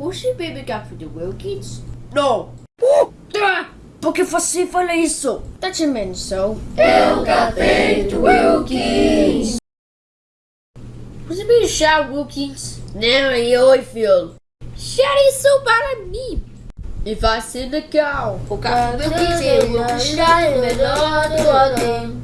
Você bebe café de Wilkins? Não. Puta! Oh, tá. Por que você fala isso? Tá te menção? É o café de Wilkins. Você bebe chá Wilkins? Não, e oi, filho. Chá isso para mim. E vai ser legal. O café de Wilkins é o melhor do ano.